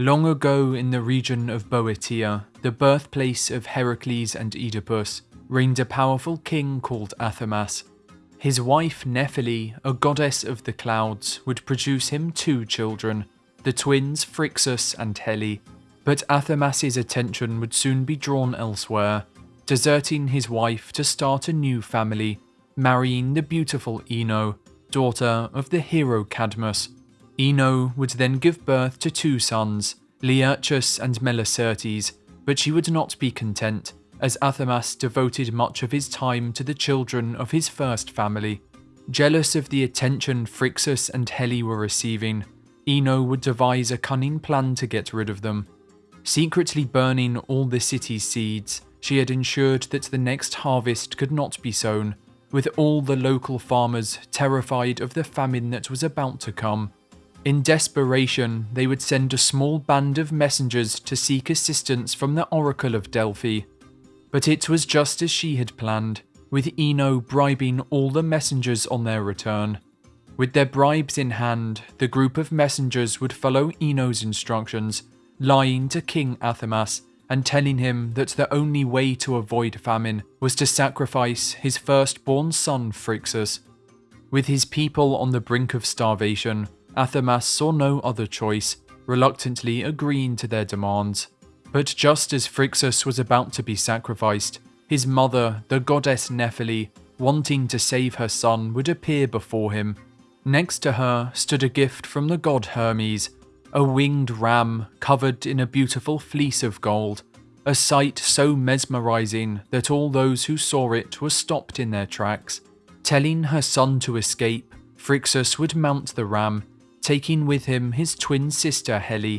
Long ago in the region of Boeotia, the birthplace of Heracles and Oedipus, reigned a powerful king called Athamas. His wife Nephele, a goddess of the clouds, would produce him two children, the twins Phrixus and Helle. But Athamas's attention would soon be drawn elsewhere, deserting his wife to start a new family, marrying the beautiful Ino, daughter of the hero Cadmus. Ino would then give birth to two sons, Laertius and Melicertes, but she would not be content, as Athamas devoted much of his time to the children of his first family. Jealous of the attention Phrixus and Helle were receiving, Ino would devise a cunning plan to get rid of them. Secretly burning all the city's seeds, she had ensured that the next harvest could not be sown, with all the local farmers terrified of the famine that was about to come. In desperation, they would send a small band of messengers to seek assistance from the Oracle of Delphi. But it was just as she had planned, with Ino bribing all the messengers on their return. With their bribes in hand, the group of messengers would follow Ino's instructions, lying to King Athamas and telling him that the only way to avoid famine was to sacrifice his firstborn son Phrixus. With his people on the brink of starvation, Athamas saw no other choice, reluctantly agreeing to their demands. But just as Phrixus was about to be sacrificed, his mother, the goddess Nephele, wanting to save her son, would appear before him. Next to her stood a gift from the god Hermes, a winged ram covered in a beautiful fleece of gold, a sight so mesmerizing that all those who saw it were stopped in their tracks. Telling her son to escape, Phrixus would mount the ram taking with him his twin sister Helle.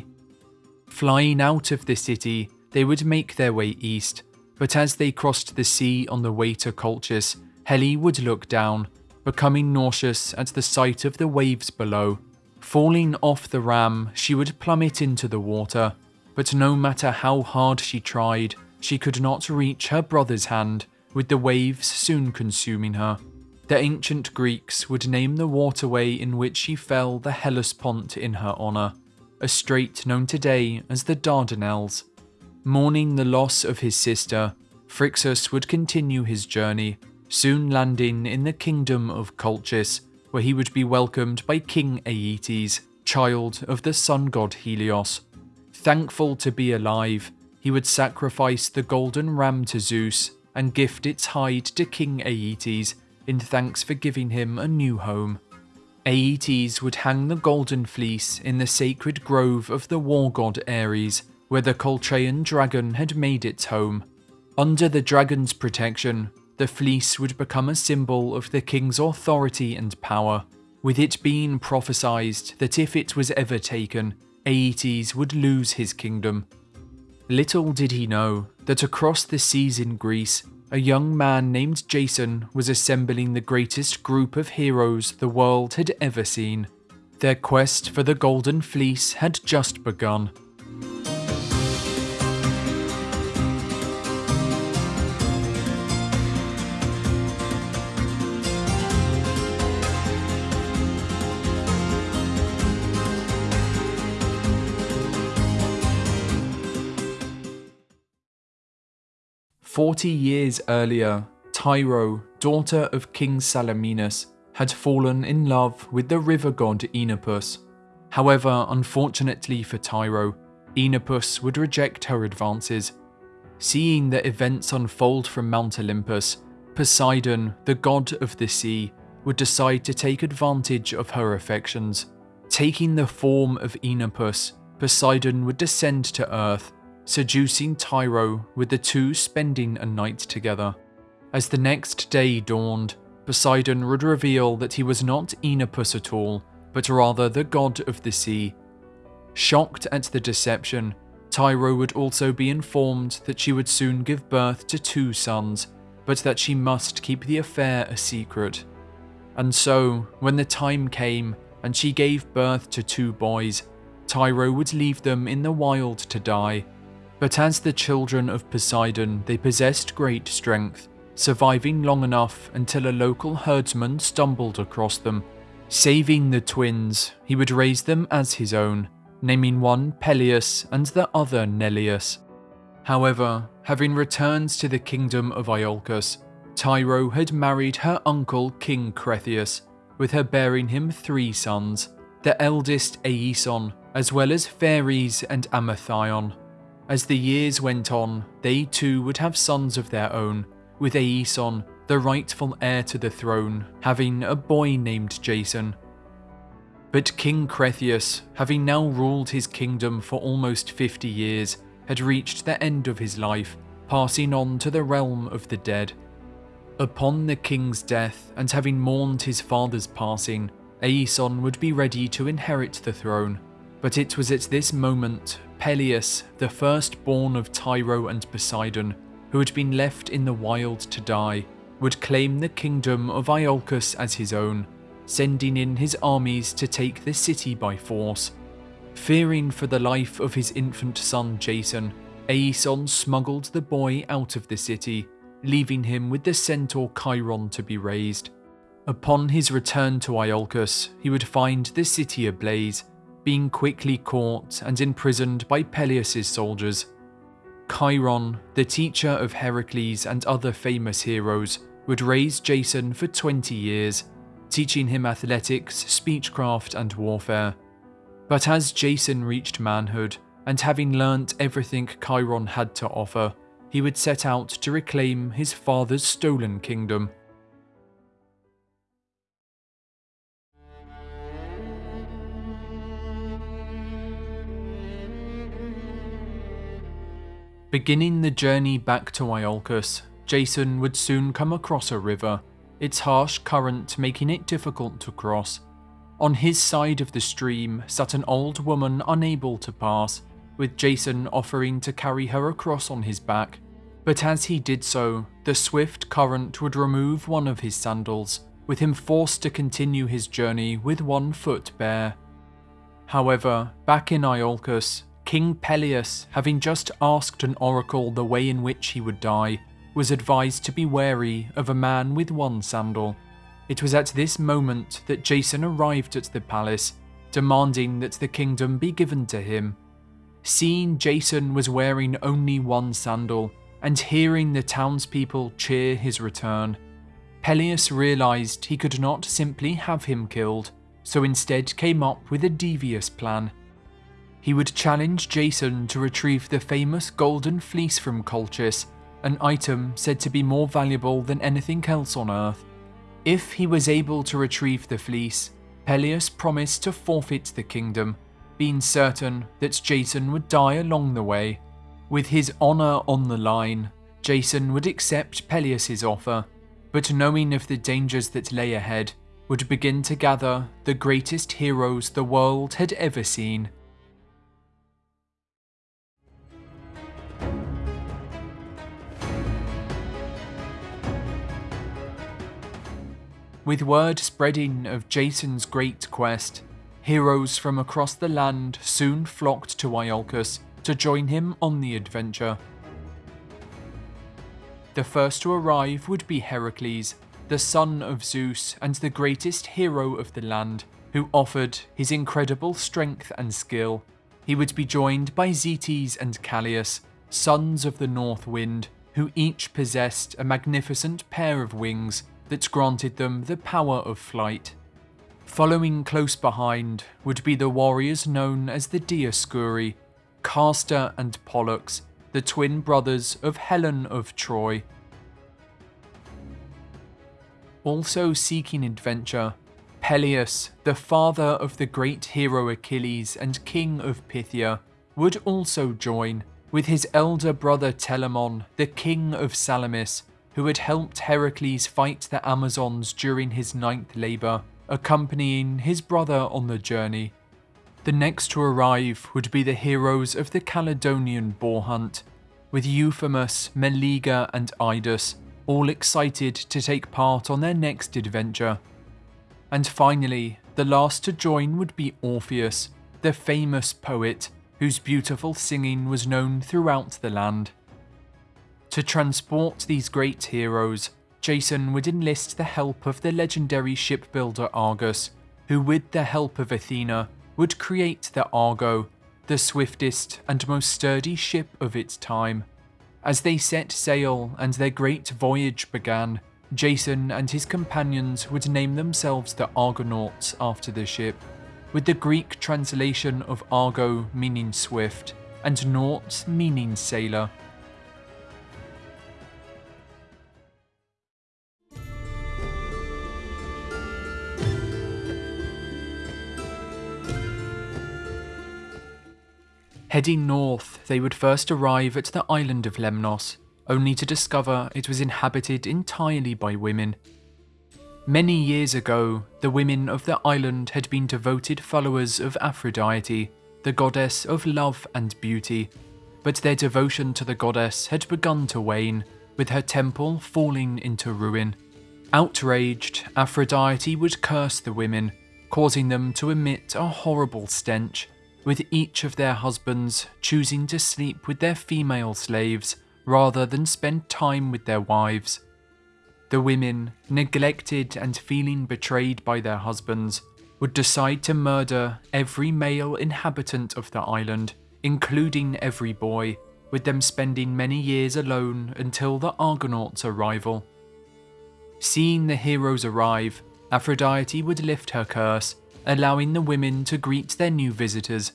Flying out of the city, they would make their way east, but as they crossed the sea on the way to Colchis, Helle would look down, becoming nauseous at the sight of the waves below. Falling off the ram, she would plummet into the water, but no matter how hard she tried, she could not reach her brother's hand, with the waves soon consuming her. The ancient Greeks would name the waterway in which she fell the Hellespont in her honour, a strait known today as the Dardanelles. Mourning the loss of his sister, Phrixus would continue his journey, soon landing in the kingdom of Colchis, where he would be welcomed by King Aeetes, child of the sun god Helios. Thankful to be alive, he would sacrifice the golden ram to Zeus and gift its hide to King Aeetes in thanks for giving him a new home. Aeetes would hang the golden fleece in the sacred grove of the war god Ares, where the Colchian dragon had made its home. Under the dragon's protection, the fleece would become a symbol of the king's authority and power, with it being prophesied that if it was ever taken, Aeetes would lose his kingdom. Little did he know that across the seas in Greece, a young man named Jason was assembling the greatest group of heroes the world had ever seen. Their quest for the Golden Fleece had just begun. Forty years earlier, Tyro, daughter of King Salmoneus, had fallen in love with the river god Enipeus. However, unfortunately for Tyro, Enipeus would reject her advances. Seeing the events unfold from Mount Olympus, Poseidon, the god of the sea, would decide to take advantage of her affections. Taking the form of Enipeus, Poseidon would descend to Earth seducing Tyro with the two spending a night together. As the next day dawned, Poseidon would reveal that he was not Enipeus at all, but rather the god of the sea. Shocked at the deception, Tyro would also be informed that she would soon give birth to two sons, but that she must keep the affair a secret. And so, when the time came and she gave birth to two boys, Tyro would leave them in the wild to die, but as the children of Poseidon, they possessed great strength, surviving long enough until a local herdsman stumbled across them. Saving the twins, he would raise them as his own, naming one Pelias and the other Neleus. However, having returned to the kingdom of Iolcus, Tyro had married her uncle King Cretheus, with her bearing him three sons, the eldest Aeson, as well as Pheres and Amathion. As the years went on, they too would have sons of their own, with Aeson, the rightful heir to the throne, having a boy named Jason. But King Cretheus, having now ruled his kingdom for almost 50 years, had reached the end of his life, passing on to the realm of the dead. Upon the king's death, and having mourned his father's passing, Aeson would be ready to inherit the throne. But it was at this moment Pelias, the firstborn of Tyro and Poseidon, who had been left in the wild to die, would claim the kingdom of Iolcus as his own, sending in his armies to take the city by force. Fearing for the life of his infant son Jason, Aeson smuggled the boy out of the city, leaving him with the centaur Chiron to be raised. Upon his return to Iolcus, he would find the city ablaze, being quickly caught and imprisoned by Pelias' soldiers. Chiron, the teacher of Heracles and other famous heroes, would raise Jason for 20 years, teaching him athletics, speechcraft, and warfare. But as Jason reached manhood, and having learnt everything Chiron had to offer, he would set out to reclaim his father's stolen kingdom. Beginning the journey back to Iolcus, Jason would soon come across a river, its harsh current making it difficult to cross. On his side of the stream sat an old woman unable to pass, with Jason offering to carry her across on his back. But as he did so, the swift current would remove one of his sandals, with him forced to continue his journey with one foot bare. However, back in Iolcus, King Pelias, having just asked an oracle the way in which he would die, was advised to be wary of a man with one sandal. It was at this moment that Jason arrived at the palace, demanding that the kingdom be given to him. Seeing Jason was wearing only one sandal, and hearing the townspeople cheer his return, Pelias realised he could not simply have him killed, so instead came up with a devious plan. He would challenge Jason to retrieve the famous golden fleece from Colchis, an item said to be more valuable than anything else on Earth. If he was able to retrieve the fleece, Pelias promised to forfeit the kingdom, being certain that Jason would die along the way. With his honour on the line, Jason would accept Pelias's offer, but knowing of the dangers that lay ahead, would begin to gather the greatest heroes the world had ever seen With word spreading of Jason's great quest, heroes from across the land soon flocked to Iolcus to join him on the adventure. The first to arrive would be Heracles, the son of Zeus and the greatest hero of the land, who offered his incredible strength and skill. He would be joined by Zetes and Calais, sons of the North Wind, who each possessed a magnificent pair of wings that granted them the power of flight. Following close behind would be the warriors known as the Dioscuri, Castor and Pollux, the twin brothers of Helen of Troy. Also seeking adventure, Peleus, the father of the great hero Achilles and king of Phthia, would also join, with his elder brother Telamon, the king of Salamis, who had helped Heracles fight the Amazons during his ninth labour, accompanying his brother on the journey. The next to arrive would be the heroes of the Caledonian boar hunt, with Euphemus, Meleager and Idas all excited to take part on their next adventure. And finally, the last to join would be Orpheus, the famous poet whose beautiful singing was known throughout the land. To transport these great heroes, Jason would enlist the help of the legendary shipbuilder Argus, who with the help of Athena would create the Argo, the swiftest and most sturdy ship of its time. As they set sail and their great voyage began, Jason and his companions would name themselves the Argonauts after the ship, with the Greek translation of Argo meaning swift and Naut meaning sailor. Heading north, they would first arrive at the island of Lemnos, only to discover it was inhabited entirely by women. Many years ago, the women of the island had been devoted followers of Aphrodite, the goddess of love and beauty, but their devotion to the goddess had begun to wane, with her temple falling into ruin. Outraged, Aphrodite would curse the women, causing them to emit a horrible stench with each of their husbands choosing to sleep with their female slaves rather than spend time with their wives. The women, neglected and feeling betrayed by their husbands, would decide to murder every male inhabitant of the island, including every boy, with them spending many years alone until the Argonauts' arrival. Seeing the heroes arrive, Aphrodite would lift her curse allowing the women to greet their new visitors.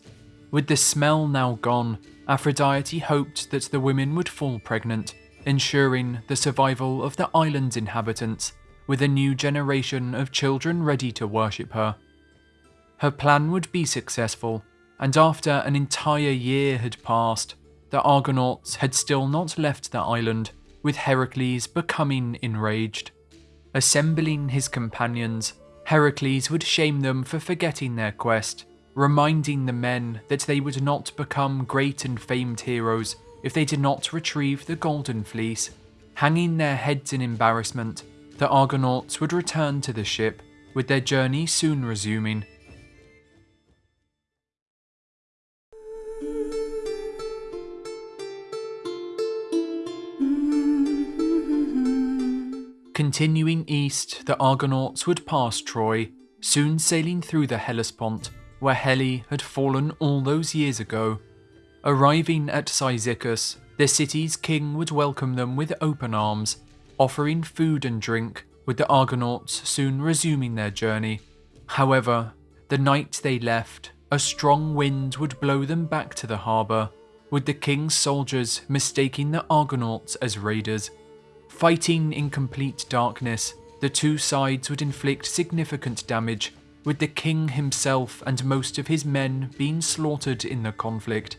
With the smell now gone, Aphrodite hoped that the women would fall pregnant, ensuring the survival of the island's inhabitants, with a new generation of children ready to worship her. Her plan would be successful, and after an entire year had passed, the Argonauts had still not left the island, with Heracles becoming enraged. Assembling his companions, Heracles would shame them for forgetting their quest, reminding the men that they would not become great and famed heroes if they did not retrieve the Golden Fleece. Hanging their heads in embarrassment, the Argonauts would return to the ship, with their journey soon resuming. Continuing east, the Argonauts would pass Troy, soon sailing through the Hellespont, where Helle had fallen all those years ago. Arriving at Cyzicus, the city's king would welcome them with open arms, offering food and drink, with the Argonauts soon resuming their journey. However, the night they left, a strong wind would blow them back to the harbour, with the king's soldiers mistaking the Argonauts as raiders. Fighting in complete darkness, the two sides would inflict significant damage, with the king himself and most of his men being slaughtered in the conflict.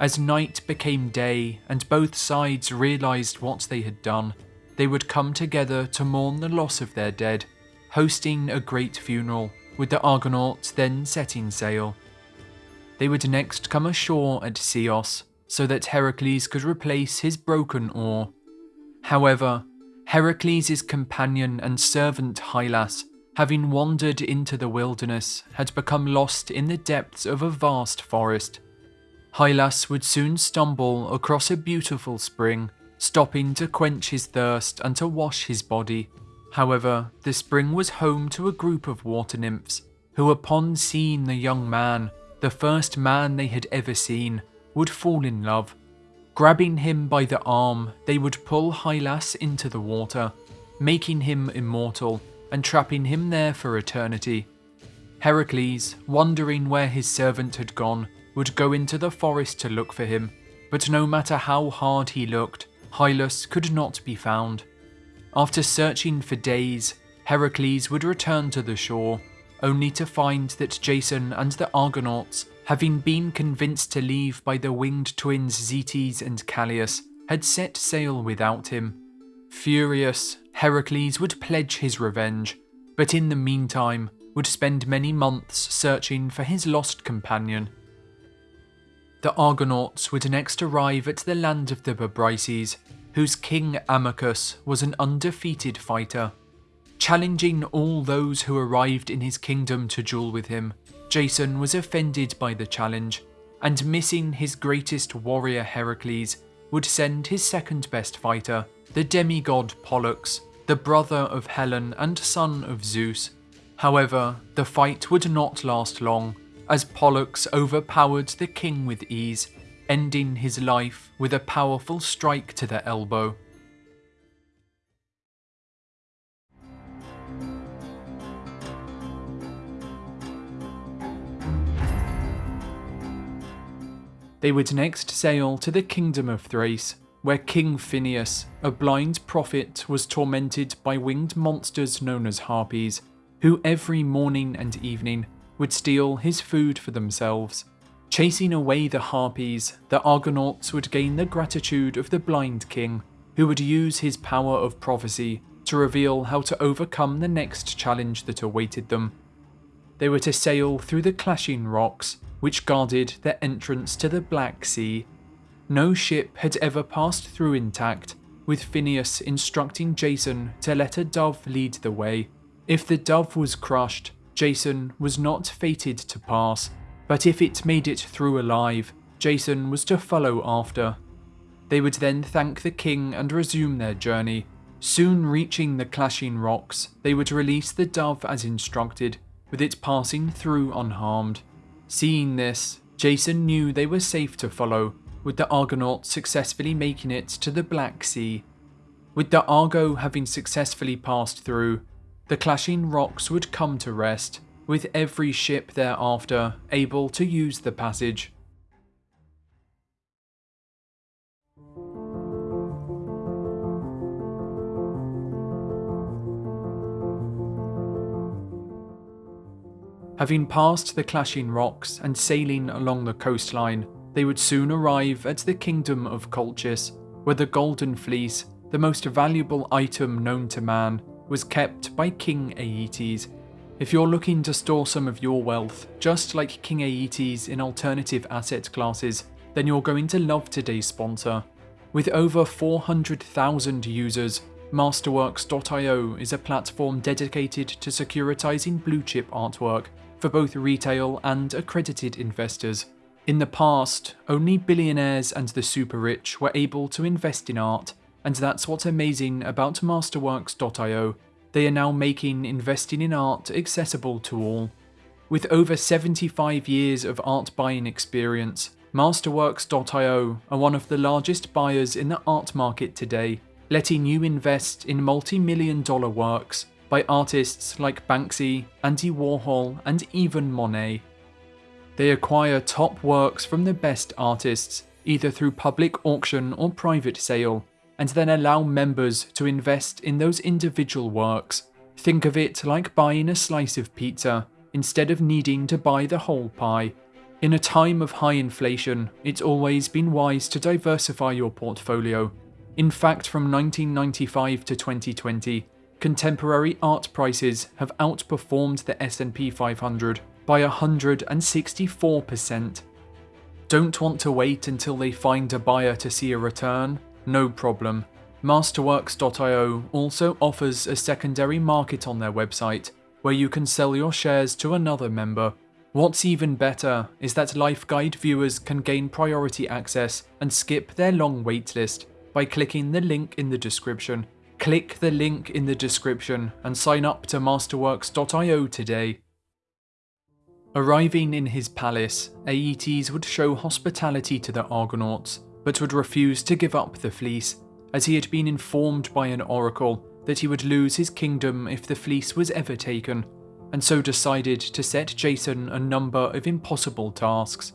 As night became day and both sides realised what they had done, they would come together to mourn the loss of their dead, hosting a great funeral, with the Argonauts then setting sail. They would next come ashore at Chios, so that Heracles could replace his broken oar However, Heracles' companion and servant Hylas, having wandered into the wilderness, had become lost in the depths of a vast forest. Hylas would soon stumble across a beautiful spring, stopping to quench his thirst and to wash his body. However, the spring was home to a group of water nymphs, who upon seeing the young man, the first man they had ever seen, would fall in love Grabbing him by the arm, they would pull Hylas into the water, making him immortal and trapping him there for eternity. Heracles, wondering where his servant had gone, would go into the forest to look for him, but no matter how hard he looked, Hylas could not be found. After searching for days, Heracles would return to the shore, only to find that Jason and the Argonauts having been convinced to leave by the winged twins Zetes and Calais, had set sail without him. Furious, Heracles would pledge his revenge, but in the meantime would spend many months searching for his lost companion. The Argonauts would next arrive at the land of the Bebryces, whose king Amycus was an undefeated fighter. Challenging all those who arrived in his kingdom to duel with him, Jason was offended by the challenge, and missing his greatest warrior Heracles, would send his second best fighter, the demigod Pollux, the brother of Helen and son of Zeus. However, the fight would not last long, as Pollux overpowered the king with ease, ending his life with a powerful strike to the elbow. They would next sail to the kingdom of Thrace, where King Phineus, a blind prophet, was tormented by winged monsters known as harpies, who every morning and evening would steal his food for themselves. Chasing away the harpies, the Argonauts would gain the gratitude of the blind king, who would use his power of prophecy to reveal how to overcome the next challenge that awaited them. They were to sail through the clashing rocks, which guarded their entrance to the Black Sea. No ship had ever passed through intact, with Phineus instructing Jason to let a dove lead the way. If the dove was crushed, Jason was not fated to pass, but if it made it through alive, Jason was to follow after. They would then thank the king and resume their journey. Soon reaching the clashing rocks, they would release the dove as instructed, with it passing through unharmed. Seeing this, Jason knew they were safe to follow, with the Argonauts successfully making it to the Black Sea. With the Argo having successfully passed through, the clashing rocks would come to rest, with every ship thereafter able to use the passage. Having passed the clashing rocks and sailing along the coastline, they would soon arrive at the kingdom of Colchis, where the Golden Fleece, the most valuable item known to man, was kept by King Aeetes. If you're looking to store some of your wealth, just like King Aeetes in alternative asset classes, then you're going to love today's sponsor. With over 400,000 users, Masterworks.io is a platform dedicated to securitizing blue chip artwork for both retail and accredited investors. In the past, only billionaires and the super rich were able to invest in art, and that's what's amazing about Masterworks.io. They are now making investing in art accessible to all. With over 75 years of art buying experience, Masterworks.io are one of the largest buyers in the art market today, letting you invest in multi-million dollar works by artists like Banksy, Andy Warhol, and even Monet. They acquire top works from the best artists, either through public auction or private sale, and then allow members to invest in those individual works. Think of it like buying a slice of pizza, instead of needing to buy the whole pie. In a time of high inflation, it's always been wise to diversify your portfolio. In fact, from 1995 to 2020, contemporary art prices have outperformed the S&P 500 by 164%. Don't want to wait until they find a buyer to see a return? No problem. Masterworks.io also offers a secondary market on their website where you can sell your shares to another member. What's even better is that Life Guide viewers can gain priority access and skip their long waitlist by clicking the link in the description Click the link in the description and sign up to Masterworks.io today. Arriving in his palace, Aeetes would show hospitality to the Argonauts, but would refuse to give up the fleece, as he had been informed by an oracle that he would lose his kingdom if the fleece was ever taken, and so decided to set Jason a number of impossible tasks.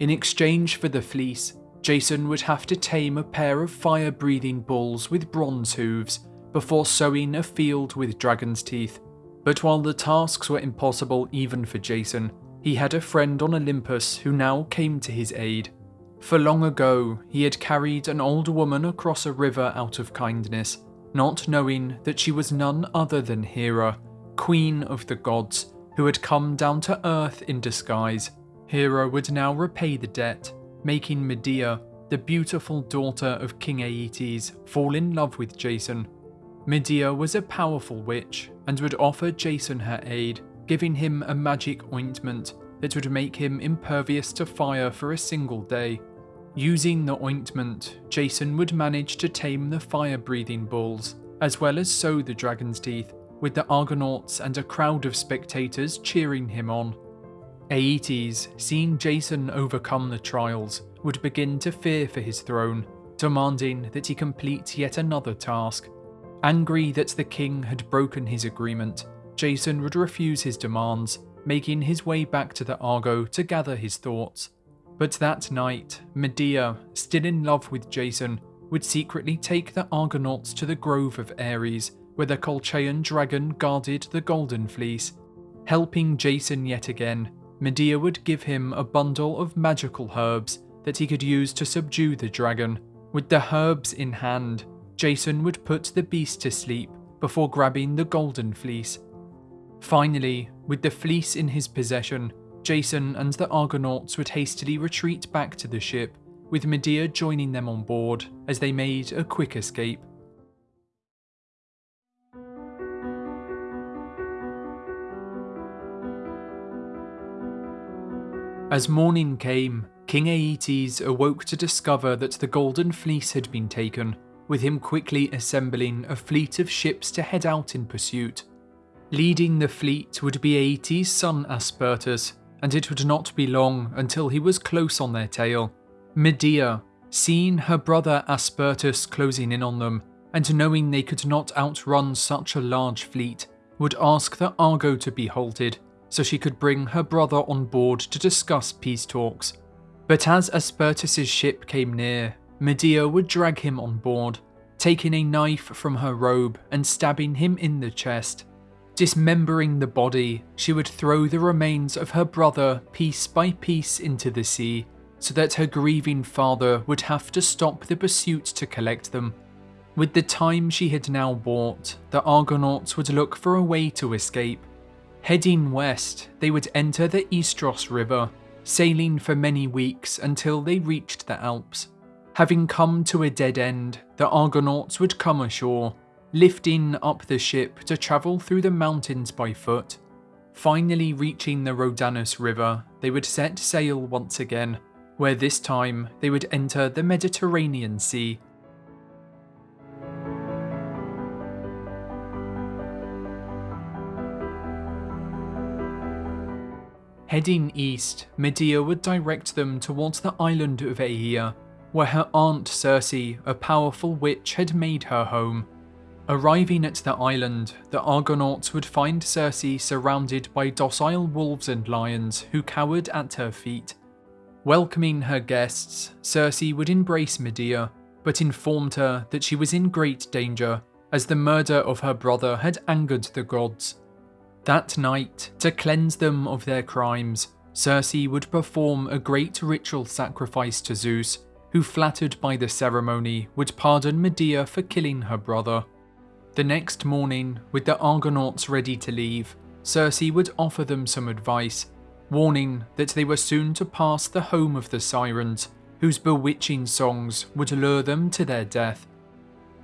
In exchange for the fleece, Jason would have to tame a pair of fire-breathing bulls with bronze hooves before sowing a field with dragon's teeth. But while the tasks were impossible even for Jason, he had a friend on Olympus who now came to his aid. For long ago, he had carried an old woman across a river out of kindness, not knowing that she was none other than Hera, queen of the gods, who had come down to earth in disguise. Hera would now repay the debt, making Medea, the beautiful daughter of King Aeetes, fall in love with Jason. Medea was a powerful witch and would offer Jason her aid, giving him a magic ointment that would make him impervious to fire for a single day. Using the ointment, Jason would manage to tame the fire-breathing bulls, as well as sow the dragon's teeth, with the Argonauts and a crowd of spectators cheering him on. Aeetes, seeing Jason overcome the trials, would begin to fear for his throne, demanding that he complete yet another task. Angry that the king had broken his agreement, Jason would refuse his demands, making his way back to the Argo to gather his thoughts. But that night, Medea, still in love with Jason, would secretly take the Argonauts to the Grove of Ares, where the Colchian dragon guarded the Golden Fleece. Helping Jason yet again, Medea would give him a bundle of magical herbs that he could use to subdue the dragon. With the herbs in hand, Jason would put the beast to sleep before grabbing the golden fleece. Finally, with the fleece in his possession, Jason and the Argonauts would hastily retreat back to the ship, with Medea joining them on board as they made a quick escape. As morning came, King Aeetes awoke to discover that the Golden Fleece had been taken, with him quickly assembling a fleet of ships to head out in pursuit. Leading the fleet would be Aeetes' son Apsyrtus, and it would not be long until he was close on their tail. Medea, seeing her brother Apsyrtus closing in on them, and knowing they could not outrun such a large fleet, would ask the Argo to be halted so she could bring her brother on board to discuss peace talks. But as Apsyrtus's ship came near, Medea would drag him on board, taking a knife from her robe and stabbing him in the chest. Dismembering the body, she would throw the remains of her brother piece by piece into the sea, so that her grieving father would have to stop the pursuit to collect them. With the time she had now bought, the Argonauts would look for a way to escape, Heading west, they would enter the Istros River, sailing for many weeks until they reached the Alps. Having come to a dead end, the Argonauts would come ashore, lifting up the ship to travel through the mountains by foot. Finally reaching the Rhodanus River, they would set sail once again, where this time they would enter the Mediterranean Sea Heading east, Medea would direct them towards the island of Aeaea, where her aunt Circe, a powerful witch, had made her home. Arriving at the island, the Argonauts would find Circe surrounded by docile wolves and lions who cowered at her feet. Welcoming her guests, Circe would embrace Medea, but informed her that she was in great danger, as the murder of her brother had angered the gods. That night, to cleanse them of their crimes, Circe would perform a great ritual sacrifice to Zeus, who flattered by the ceremony would pardon Medea for killing her brother. The next morning, with the Argonauts ready to leave, Circe would offer them some advice, warning that they were soon to pass the home of the Sirens, whose bewitching songs would lure them to their death.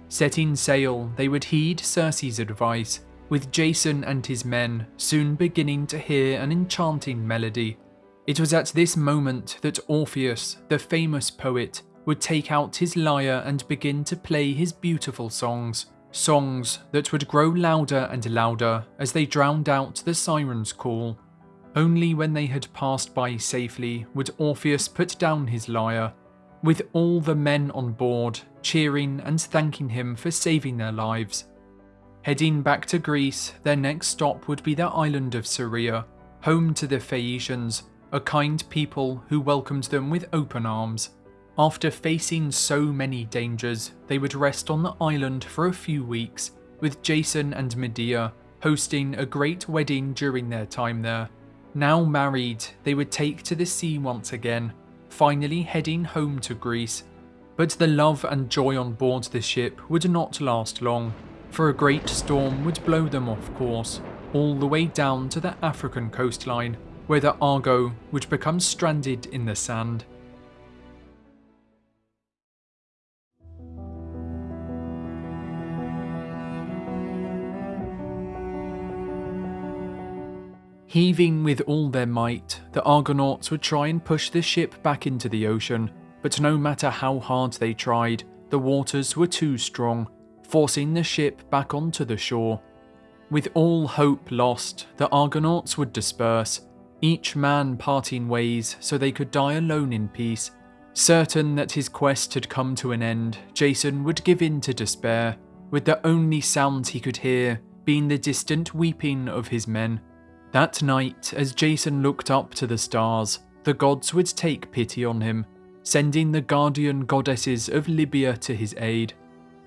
Setting sail, they would heed Circe's advice with Jason and his men soon beginning to hear an enchanting melody. It was at this moment that Orpheus, the famous poet, would take out his lyre and begin to play his beautiful songs, songs that would grow louder and louder as they drowned out the siren's call. Only when they had passed by safely would Orpheus put down his lyre, with all the men on board cheering and thanking him for saving their lives. Heading back to Greece, their next stop would be the island of Syria, home to the Phaeacians, a kind people who welcomed them with open arms. After facing so many dangers, they would rest on the island for a few weeks, with Jason and Medea hosting a great wedding during their time there. Now married, they would take to the sea once again, finally heading home to Greece. But the love and joy on board the ship would not last long for a great storm would blow them off course, all the way down to the African coastline, where the Argo would become stranded in the sand. Heaving with all their might, the Argonauts would try and push the ship back into the ocean, but no matter how hard they tried, the waters were too strong forcing the ship back onto the shore. With all hope lost, the Argonauts would disperse, each man parting ways so they could die alone in peace. Certain that his quest had come to an end, Jason would give in to despair, with the only sounds he could hear being the distant weeping of his men. That night, as Jason looked up to the stars, the gods would take pity on him, sending the guardian goddesses of Libya to his aid.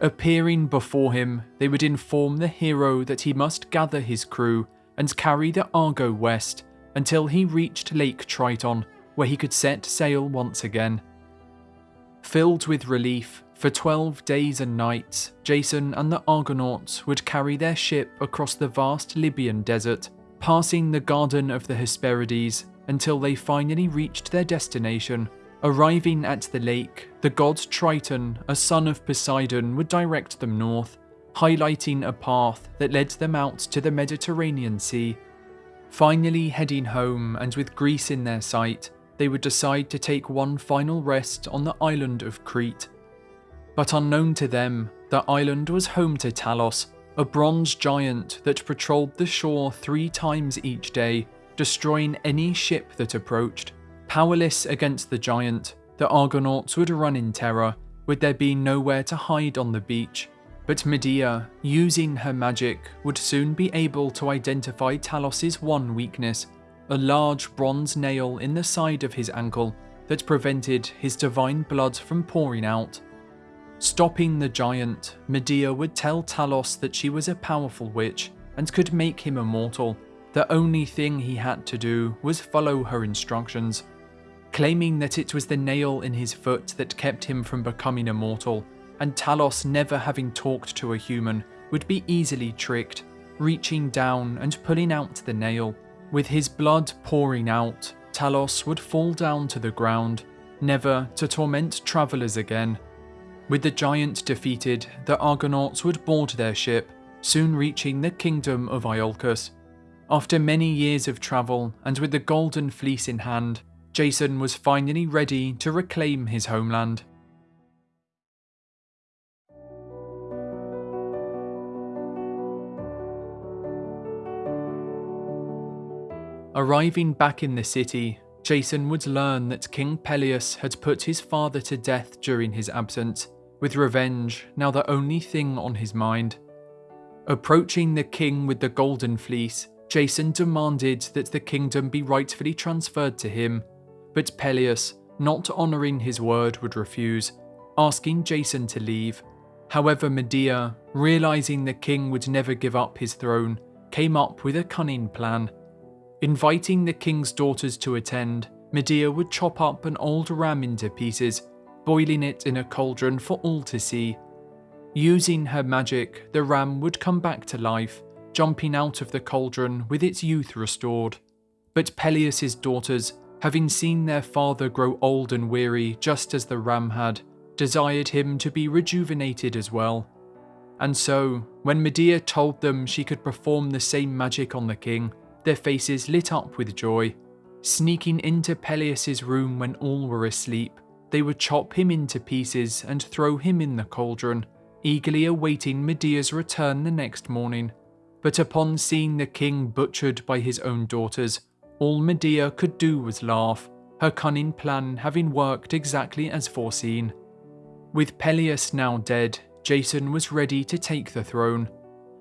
Appearing before him, they would inform the hero that he must gather his crew and carry the Argo west until he reached Lake Triton, where he could set sail once again. Filled with relief, for 12 days and nights, Jason and the Argonauts would carry their ship across the vast Libyan desert, passing the Garden of the Hesperides until they finally reached their destination. Arriving at the lake, the god Triton, a son of Poseidon, would direct them north, highlighting a path that led them out to the Mediterranean Sea. Finally heading home and with Greece in their sight, they would decide to take one final rest on the island of Crete. But unknown to them, the island was home to Talos, a bronze giant that patrolled the shore three times each day, destroying any ship that approached. Powerless against the giant, the Argonauts would run in terror, with there being nowhere to hide on the beach. But Medea, using her magic, would soon be able to identify Talos's one weakness, a large bronze nail in the side of his ankle that prevented his divine blood from pouring out. Stopping the giant, Medea would tell Talos that she was a powerful witch and could make him immortal. The only thing he had to do was follow her instructions. Claiming that it was the nail in his foot that kept him from becoming immortal, and Talos never having talked to a human would be easily tricked, reaching down and pulling out the nail. With his blood pouring out, Talos would fall down to the ground, never to torment travellers again. With the giant defeated, the Argonauts would board their ship, soon reaching the kingdom of Iolcus. After many years of travel, and with the golden fleece in hand, Jason was finally ready to reclaim his homeland. Arriving back in the city, Jason would learn that King Pelias had put his father to death during his absence, with revenge now the only thing on his mind. Approaching the king with the golden fleece, Jason demanded that the kingdom be rightfully transferred to him, but Pelias, not honouring his word, would refuse, asking Jason to leave. However, Medea, realising the king would never give up his throne, came up with a cunning plan Inviting the king's daughters to attend, Medea would chop up an old ram into pieces, boiling it in a cauldron for all to see. Using her magic, the ram would come back to life, jumping out of the cauldron with its youth restored. But Pelias's daughters, having seen their father grow old and weary just as the ram had, desired him to be rejuvenated as well. And so, when Medea told them she could perform the same magic on the king, their faces lit up with joy. Sneaking into Pelias's room when all were asleep, they would chop him into pieces and throw him in the cauldron, eagerly awaiting Medea's return the next morning. But upon seeing the king butchered by his own daughters, all Medea could do was laugh, her cunning plan having worked exactly as foreseen. With Pelias now dead, Jason was ready to take the throne.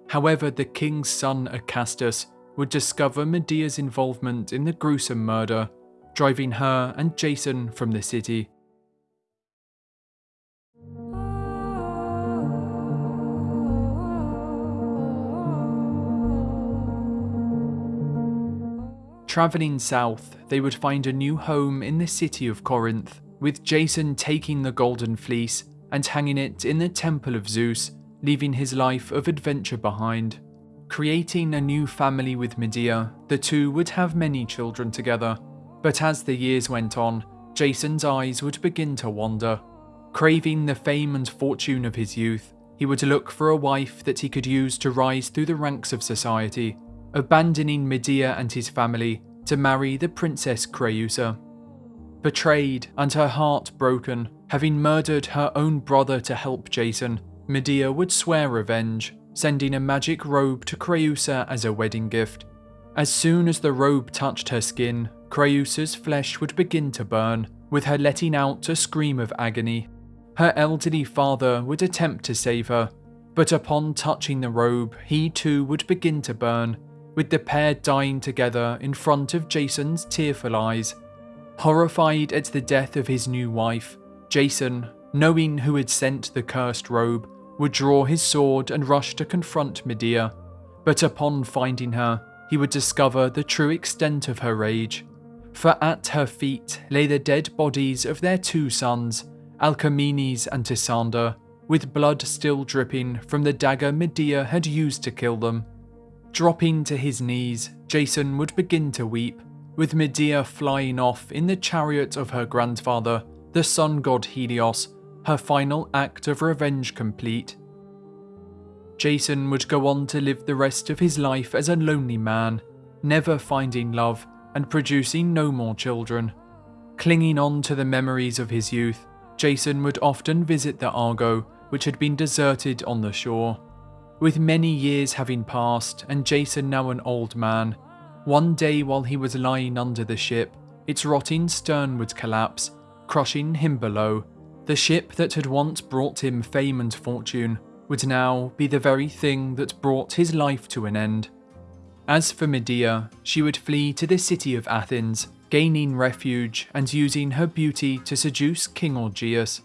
However, the king's son Acastus would discover Medea's involvement in the gruesome murder, driving her and Jason from the city. Travelling south, they would find a new home in the city of Corinth, with Jason taking the Golden Fleece and hanging it in the Temple of Zeus, leaving his life of adventure behind. Creating a new family with Medea, the two would have many children together. But as the years went on, Jason's eyes would begin to wander. Craving the fame and fortune of his youth, he would look for a wife that he could use to rise through the ranks of society, abandoning Medea and his family to marry the Princess Creusa. Betrayed and her heart broken, having murdered her own brother to help Jason, Medea would swear revenge sending a magic robe to Creusa as a wedding gift. As soon as the robe touched her skin, Creusa's flesh would begin to burn, with her letting out a scream of agony. Her elderly father would attempt to save her, but upon touching the robe, he too would begin to burn, with the pair dying together in front of Jason's tearful eyes. Horrified at the death of his new wife, Jason, knowing who had sent the cursed robe, would draw his sword and rush to confront Medea. But upon finding her, he would discover the true extent of her rage. For at her feet lay the dead bodies of their two sons, Alcamenes and Tysander, with blood still dripping from the dagger Medea had used to kill them. Dropping to his knees, Jason would begin to weep, with Medea flying off in the chariot of her grandfather, the sun god Helios, her final act of revenge complete. Jason would go on to live the rest of his life as a lonely man, never finding love and producing no more children. Clinging on to the memories of his youth, Jason would often visit the Argo, which had been deserted on the shore. With many years having passed and Jason now an old man, one day while he was lying under the ship, its rotting stern would collapse, crushing him below. The ship that had once brought him fame and fortune would now be the very thing that brought his life to an end. As for Medea, she would flee to the city of Athens, gaining refuge and using her beauty to seduce King Aegeus.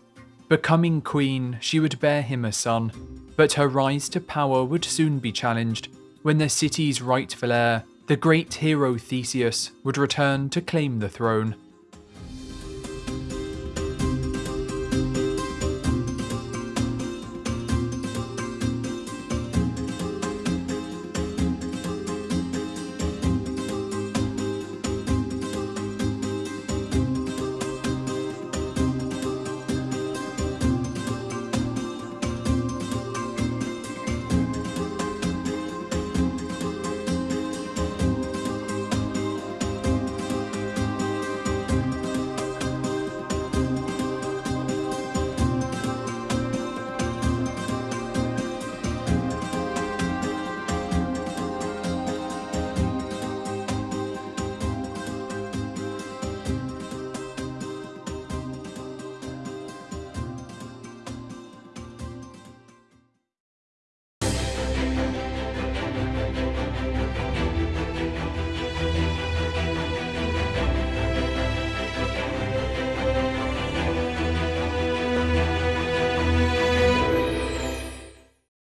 Becoming queen, she would bear him a son, but her rise to power would soon be challenged when the city's rightful heir, the great hero Theseus, would return to claim the throne.